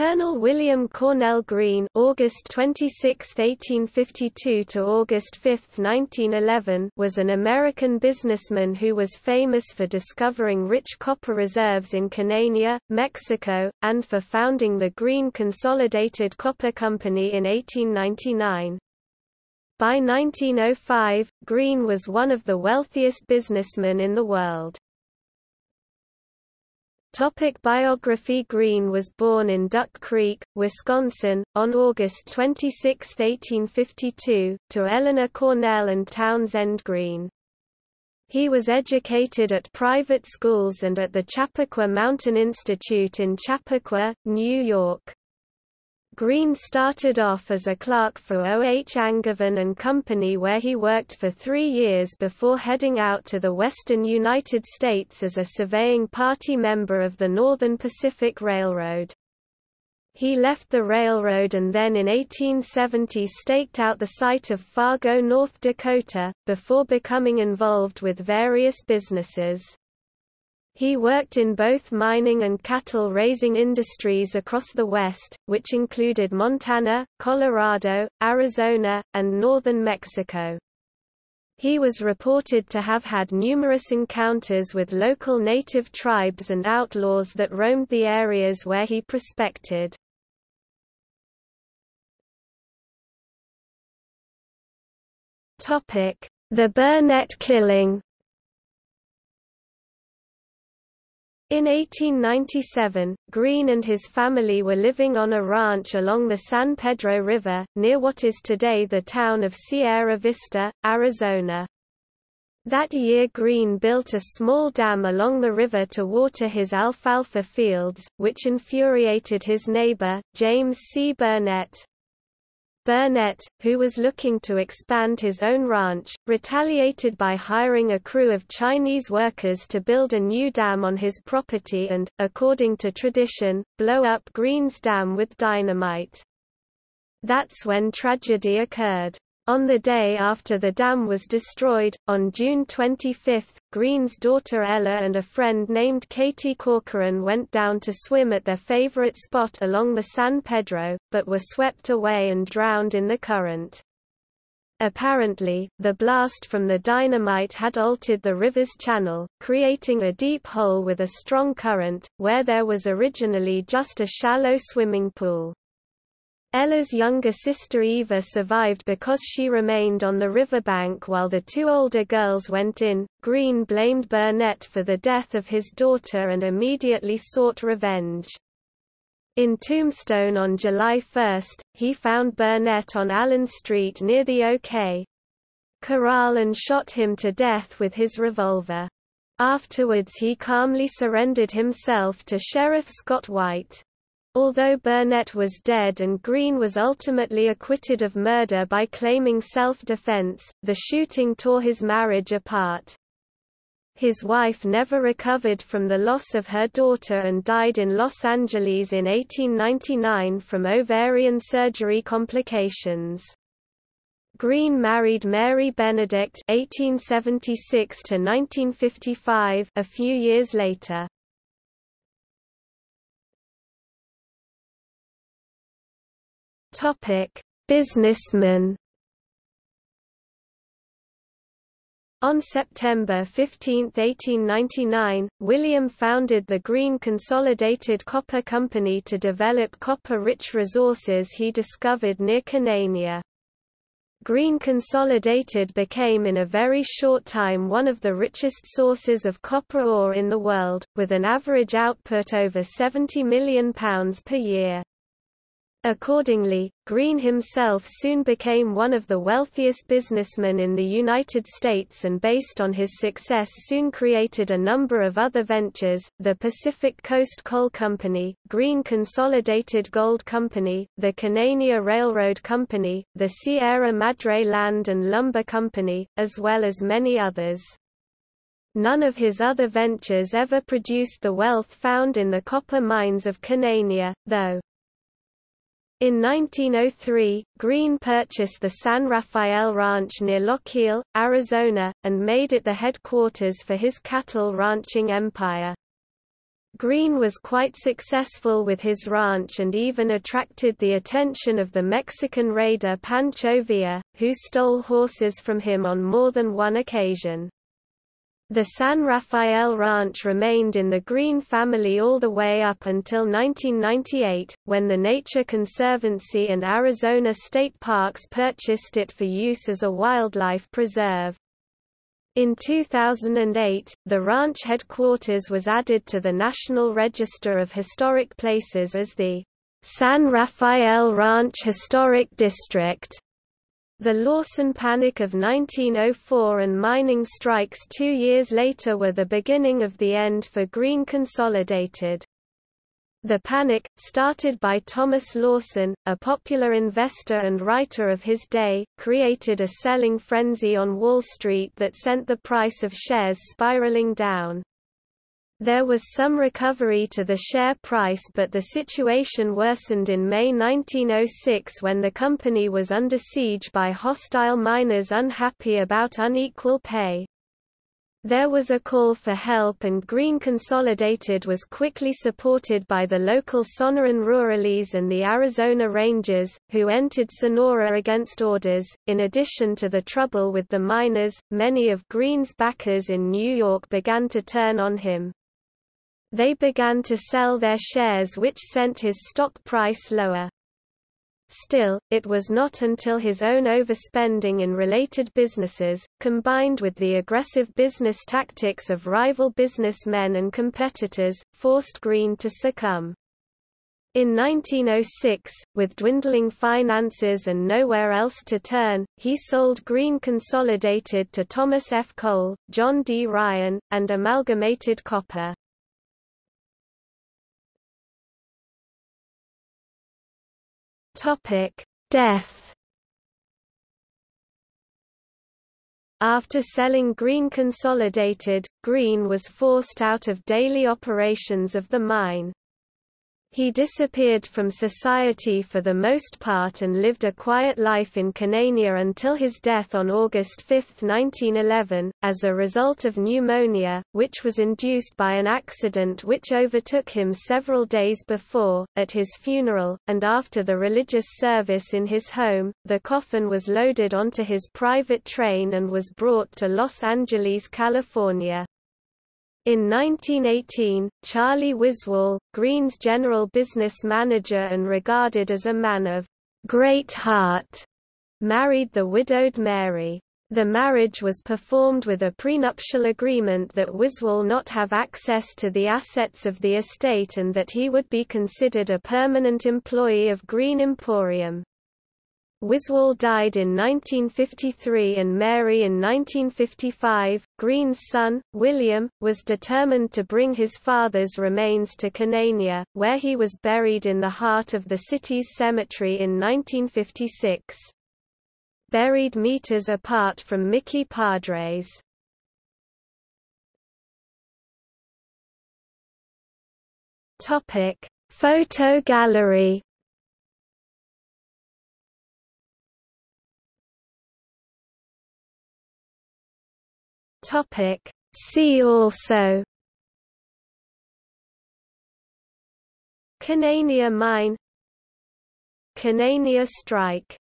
Colonel William Cornell Greene August 26, 1852 to August 5, 1911 was an American businessman who was famous for discovering rich copper reserves in Cananea, Mexico, and for founding the Greene Consolidated Copper Company in 1899. By 1905, Greene was one of the wealthiest businessmen in the world. Topic biography Greene was born in Duck Creek, Wisconsin, on August 26, 1852, to Eleanor Cornell and Townsend Greene. He was educated at private schools and at the Chappaqua Mountain Institute in Chappaqua, New York. Greene started off as a clerk for O. H. Angevin and Company where he worked for three years before heading out to the western United States as a surveying party member of the Northern Pacific Railroad. He left the railroad and then in 1870 staked out the site of Fargo, North Dakota, before becoming involved with various businesses. He worked in both mining and cattle-raising industries across the West, which included Montana, Colorado, Arizona, and northern Mexico. He was reported to have had numerous encounters with local native tribes and outlaws that roamed the areas where he prospected. The Burnett killing In 1897, Greene and his family were living on a ranch along the San Pedro River, near what is today the town of Sierra Vista, Arizona. That year Greene built a small dam along the river to water his alfalfa fields, which infuriated his neighbor, James C. Burnett. Burnett, who was looking to expand his own ranch, retaliated by hiring a crew of Chinese workers to build a new dam on his property and, according to tradition, blow up Greene's dam with dynamite. That's when tragedy occurred. On the day after the dam was destroyed, on June 25, Greene's daughter Ella and a friend named Katie Corcoran went down to swim at their favorite spot along the San Pedro, but were swept away and drowned in the current. Apparently, the blast from the dynamite had altered the river's channel, creating a deep hole with a strong current, where there was originally just a shallow swimming pool. Ella's younger sister Eva survived because she remained on the riverbank while the two older girls went in. Greene blamed Burnett for the death of his daughter and immediately sought revenge. In Tombstone on July 1, he found Burnett on Allen Street near the OK. Corral and shot him to death with his revolver. Afterwards he calmly surrendered himself to Sheriff Scott White. Although Burnett was dead and Greene was ultimately acquitted of murder by claiming self-defense, the shooting tore his marriage apart. His wife never recovered from the loss of her daughter and died in Los Angeles in 1899 from ovarian surgery complications. Greene married Mary Benedict (1876–1955) a few years later. Topic: Businessman. On September 15, 1899, William founded the Greene Consolidated Copper Company to develop copper-rich resources he discovered near Cananea. Greene Consolidated became in a very short time one of the richest sources of copper ore in the world, with an average output over £70 million per year. Accordingly, Greene himself soon became one of the wealthiest businessmen in the United States and based on his success soon created a number of other ventures, the Pacific Coast Coal Company, Greene Consolidated Gold Company, the Cananea Railroad Company, the Sierra Madre Land and Lumber Company, as well as many others. None of his other ventures ever produced the wealth found in the copper mines of Cananea, though. In 1903, Greene purchased the San Rafael Ranch near Lochiel, Arizona, and made it the headquarters for his cattle ranching empire. Greene was quite successful with his ranch and even attracted the attention of the Mexican raider Pancho Villa, who stole horses from him on more than one occasion. The San Rafael Ranch remained in the Greene family all the way up until 1998, when the Nature Conservancy and Arizona State Parks purchased it for use as a wildlife preserve. In 2008, the ranch headquarters was added to the National Register of Historic Places as the San Rafael Ranch Historic District. The Lawson Panic of 1904 and mining strikes two years later were the beginning of the end for Greene Consolidated. The Panic, started by Thomas Lawson, a popular investor and writer of his day, created a selling frenzy on Wall Street that sent the price of shares spiraling down. There was some recovery to the share price but the situation worsened in May 1906 when the company was under siege by hostile miners unhappy about unequal pay. There was a call for help and Greene Consolidated was quickly supported by the local Sonoran Rurales and the Arizona Rangers, who entered Sonora against orders. In addition to the trouble with the miners, many of Greene's backers in New York began to turn on him. They began to sell their shares which sent his stock price lower. Still, it was not until his own overspending in related businesses, combined with the aggressive business tactics of rival businessmen and competitors, forced Greene to succumb. In 1906, with dwindling finances and nowhere else to turn, he sold Greene Consolidated to Thomas F. Cole, John D. Ryan, and Amalgamated Copper. Topic: Death. After selling Greene Consolidated, Greene was forced out of daily operations of the mine. He disappeared from society for the most part and lived a quiet life in Cananea until his death on August 5, 1911, as a result of pneumonia, which was induced by an accident which overtook him several days before. At his funeral, and after the religious service in his home, the coffin was loaded onto his private train and was brought to Los Angeles, California. In 1918, Charlie Wiswall, Greene's general business manager and regarded as a man of great heart, married the widowed Mary. The marriage was performed with a prenuptial agreement that Wiswall not have access to the assets of the estate and that he would be considered a permanent employee of Greene Emporium. Wiswall died in 1953 and Mary in 1955. Greene's son, William, was determined to bring his father's remains to Cananea, where he was buried in the heart of the city's cemetery in 1956. Buried meters apart from Mickey Padres. Topic: Photo gallery Topic. See also Cananea mine Cananea strike